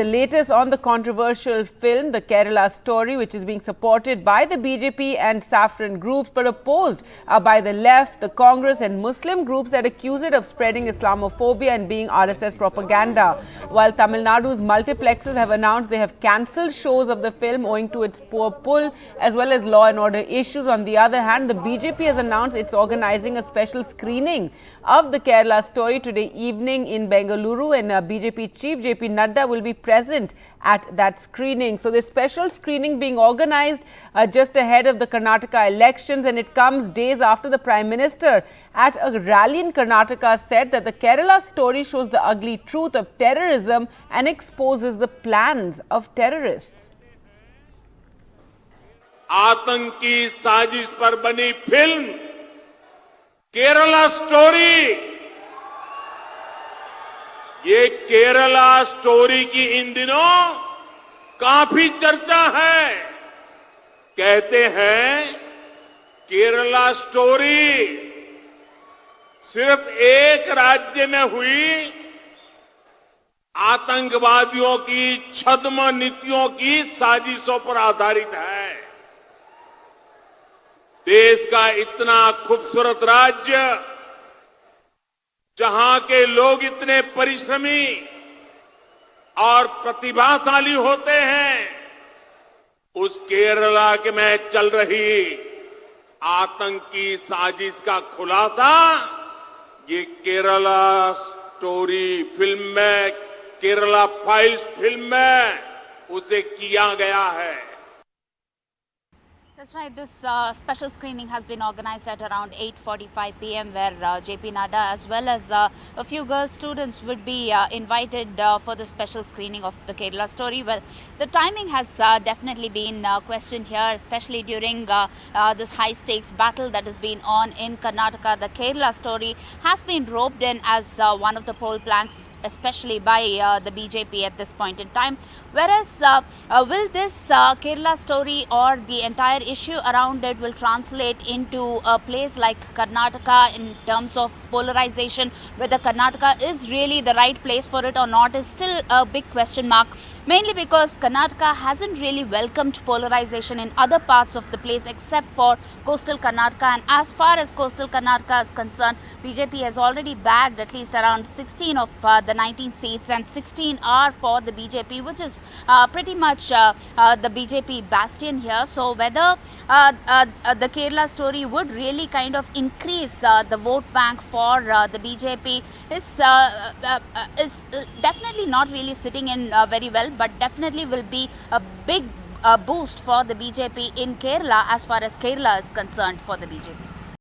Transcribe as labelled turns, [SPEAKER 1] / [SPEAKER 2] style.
[SPEAKER 1] the latest on the controversial film, The Kerala Story, which is being supported by the BJP and Saffron groups, but opposed uh, by the left, the Congress and Muslim groups that accuse it of spreading Islamophobia and being RSS propaganda. While Tamil Nadu's multiplexes have announced they have cancelled shows of the film owing to its poor pull, as well as law and order issues. On the other hand, the BJP has announced it's organizing a special screening of The Kerala Story today evening in Bengaluru, and uh, BJP Chief JP Nadda will be present at that screening. So, this special screening being organized uh, just ahead of the Karnataka elections, and it comes days after the Prime Minister at a rally in Karnataka said that the Kerala story shows the ugly truth of terrorism and exposes the plans of terrorists.
[SPEAKER 2] आतंकी साजिश पर बनी film Kerala story ये Kerala story की इन दिनों काफ़ी चर्चा है। कहते हैं, केरला स्टोरी सिर्फ़ एक राज्य में हुई। आतंकवादियों की, छद्म नीतियों की साजिशों पर आधारित है। देश का इतना खूबसूरत राज्य जहाँ के लोग इतने परिश्रमी और प्रतिभाशाली होते हैं, उस केरला के में चल रही आतंकी साजिश का खुलासा, ये केरला स्टोरी फ़िल्म में, केरला फाइल्स फ़िल्म में उसे किया गया है।
[SPEAKER 3] That's right. This uh, special screening has been organized at around 8:45 p.m., where uh, JP Nadda, as well as uh, a few girl students, would be uh, invited uh, for the special screening of the Kerala story. Well, the timing has uh, definitely been questioned here, especially during this high-stakes battle that has been on in Karnataka. The Kerala story has been roped in as one of the poll planks especially by the BJP at this point in time. Whereas, will this Kerala story or the entire issue around it will translate into a place like Karnataka in terms of polarization, whether Karnataka is really the right place for it or not is still a big question mark mainly because Karnataka hasn't really welcomed polarization in other parts of the place except for coastal Karnataka. And as far as coastal Karnataka is concerned BJP has already bagged at least around 16 of uh, the 19 seats and 16 are for the BJP which is uh, pretty much uh, uh the BJP bastion here. So whether uh, uh, the Kerala story would really kind of increase the vote bank for the BJP is, is definitely not really sitting in very but definitely will be a big uh, boost for the BJP in Kerala as far as Kerala is concerned for the BJP.